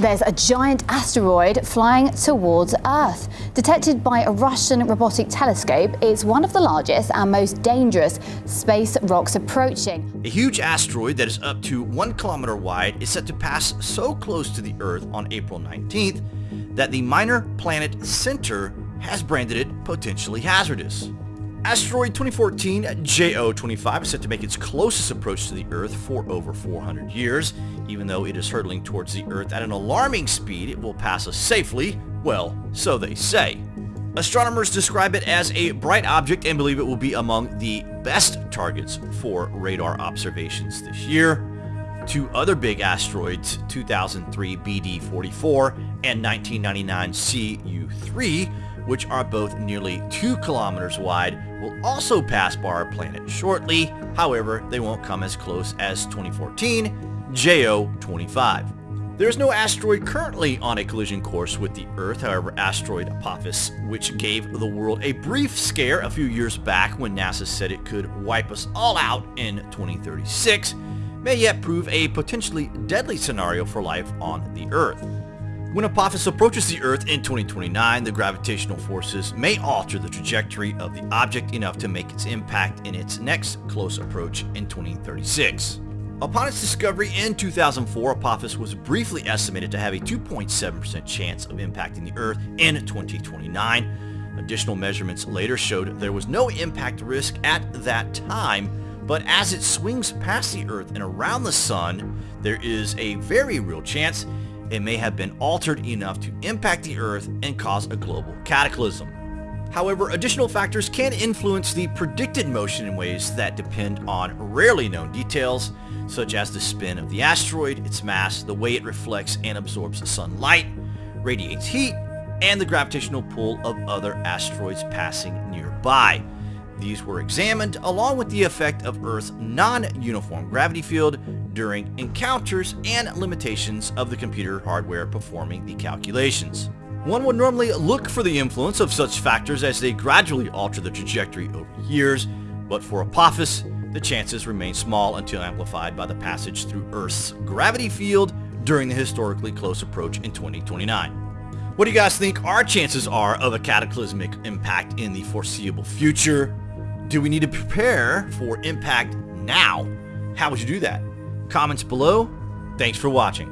There's a giant asteroid flying towards Earth. Detected by a Russian robotic telescope, it's one of the largest and most dangerous space rocks approaching. A huge asteroid that is up to one kilometer wide is set to pass so close to the Earth on April 19th that the Minor Planet Center has branded it potentially hazardous. Asteroid 2014 JO25 is set to make its closest approach to the Earth for over 400 years. Even though it is hurtling towards the Earth at an alarming speed, it will pass us safely. Well, so they say. Astronomers describe it as a bright object and believe it will be among the best targets for radar observations this year. Two other big asteroids, 2003 BD44 and 1999 CU3, which are both nearly 2 kilometers wide, will also pass by our planet shortly. However, they won't come as close as 2014 JO25. There is no asteroid currently on a collision course with the Earth, however asteroid Apophis, which gave the world a brief scare a few years back when NASA said it could wipe us all out in 2036, may yet prove a potentially deadly scenario for life on the Earth. When Apophis approaches the Earth in 2029, the gravitational forces may alter the trajectory of the object enough to make its impact in its next close approach in 2036. Upon its discovery in 2004, Apophis was briefly estimated to have a 2.7% chance of impacting the Earth in 2029. Additional measurements later showed there was no impact risk at that time, but as it swings past the Earth and around the Sun, there is a very real chance it may have been altered enough to impact the Earth and cause a global cataclysm. However, additional factors can influence the predicted motion in ways that depend on rarely known details, such as the spin of the asteroid, its mass, the way it reflects and absorbs sunlight, radiates heat, and the gravitational pull of other asteroids passing nearby. These were examined along with the effect of Earth's non-uniform gravity field during encounters and limitations of the computer hardware performing the calculations. One would normally look for the influence of such factors as they gradually alter the trajectory over years, but for Apophis, the chances remain small until amplified by the passage through Earth's gravity field during the historically close approach in 2029. What do you guys think our chances are of a cataclysmic impact in the foreseeable future? Do we need to prepare for impact now? How would you do that? Comments below. Thanks for watching.